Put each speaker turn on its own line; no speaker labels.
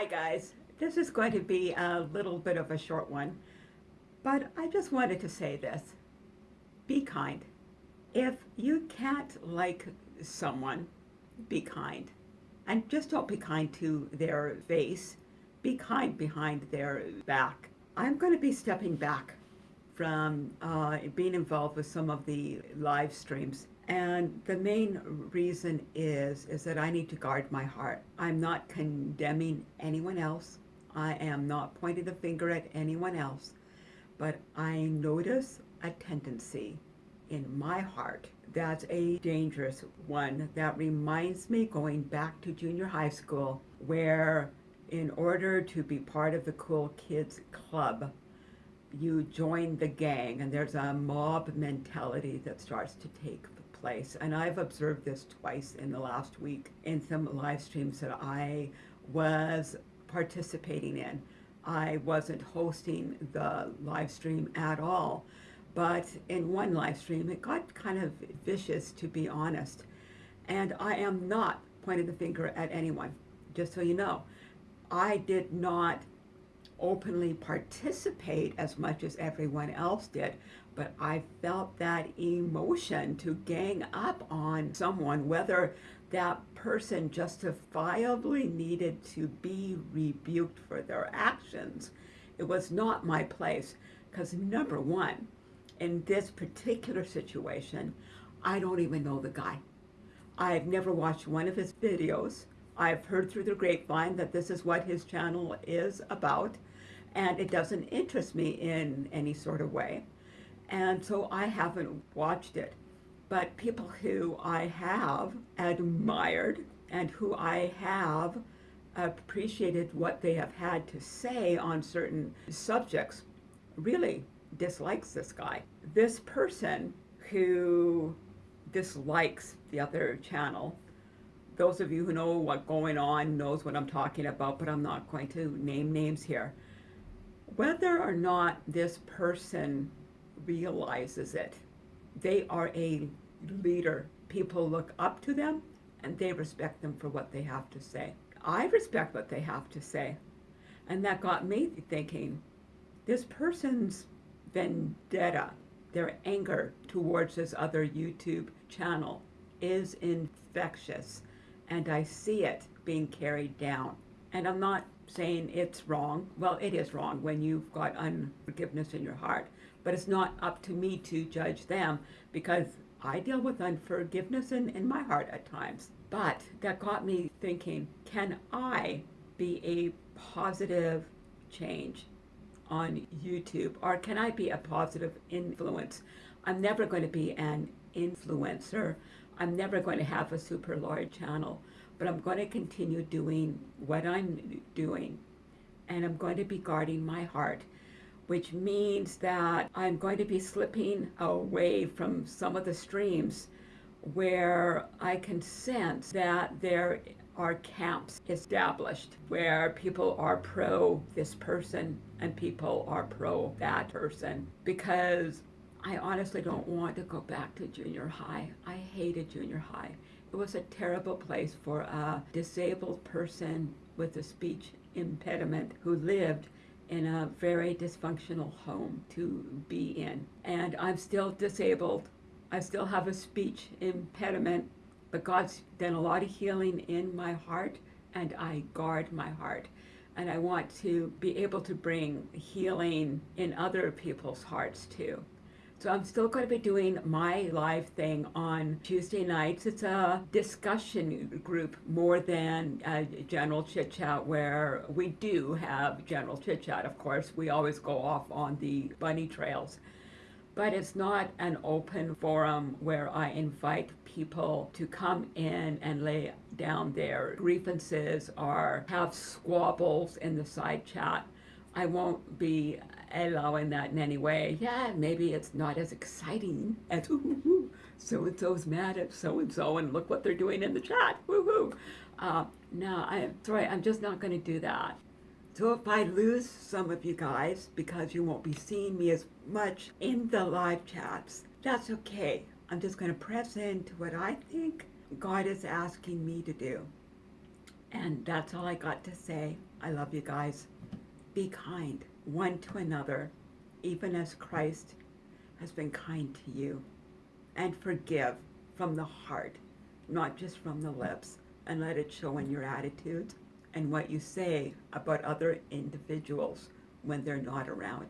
Hi guys, this is going to be a little bit of a short one, but I just wanted to say this. Be kind. If you can't like someone, be kind. And just don't be kind to their face, be kind behind their back. I'm going to be stepping back from uh, being involved with some of the live streams and the main reason is, is that I need to guard my heart. I'm not condemning anyone else. I am not pointing the finger at anyone else. But I notice a tendency in my heart that's a dangerous one that reminds me going back to junior high school where in order to be part of the cool kids club you join the gang and there's a mob mentality that starts to take place. And I've observed this twice in the last week in some live streams that I was participating in. I wasn't hosting the live stream at all. But in one live stream, it got kind of vicious, to be honest. And I am not pointing the finger at anyone, just so you know. I did not openly participate as much as everyone else did, but I felt that emotion to gang up on someone, whether that person justifiably needed to be rebuked for their actions. It was not my place because number one, in this particular situation, I don't even know the guy. I've never watched one of his videos. I've heard through the grapevine that this is what his channel is about and it doesn't interest me in any sort of way. And so I haven't watched it. But people who I have admired and who I have appreciated what they have had to say on certain subjects really dislikes this guy. This person who dislikes the other channel, those of you who know what's going on knows what I'm talking about, but I'm not going to name names here whether or not this person realizes it, they are a leader. People look up to them and they respect them for what they have to say. I respect what they have to say. And that got me thinking, this person's vendetta, their anger towards this other YouTube channel is infectious. And I see it being carried down. And I'm not saying it's wrong. Well, it is wrong when you've got unforgiveness in your heart, but it's not up to me to judge them because I deal with unforgiveness in, in my heart at times. But that got me thinking, can I be a positive change on YouTube or can I be a positive influence? I'm never going to be an influencer. I'm never going to have a super large channel but I'm going to continue doing what I'm doing. And I'm going to be guarding my heart, which means that I'm going to be slipping away from some of the streams where I can sense that there are camps established where people are pro this person and people are pro that person because I honestly don't want to go back to junior high. I hated junior high. It was a terrible place for a disabled person with a speech impediment who lived in a very dysfunctional home to be in. And I'm still disabled. I still have a speech impediment, but God's done a lot of healing in my heart and I guard my heart. And I want to be able to bring healing in other people's hearts too. So I'm still going to be doing my live thing on Tuesday nights. It's a discussion group more than a general chit chat where we do have general chit chat, of course. We always go off on the bunny trails. But it's not an open forum where I invite people to come in and lay down their grievances or have squabbles in the side chat. I won't be allowing that in any way. Yeah, maybe it's not as exciting as so-and-so's mad at so-and-so and look what they're doing in the chat. Woohoo! Uh, no, I'm sorry, I'm just not going to do that. So if I lose some of you guys because you won't be seeing me as much in the live chats, that's okay. I'm just going to press into what I think God is asking me to do. And that's all I got to say. I love you guys. Be kind one to another, even as Christ has been kind to you. And forgive from the heart, not just from the lips, and let it show in your attitudes and what you say about other individuals when they're not around.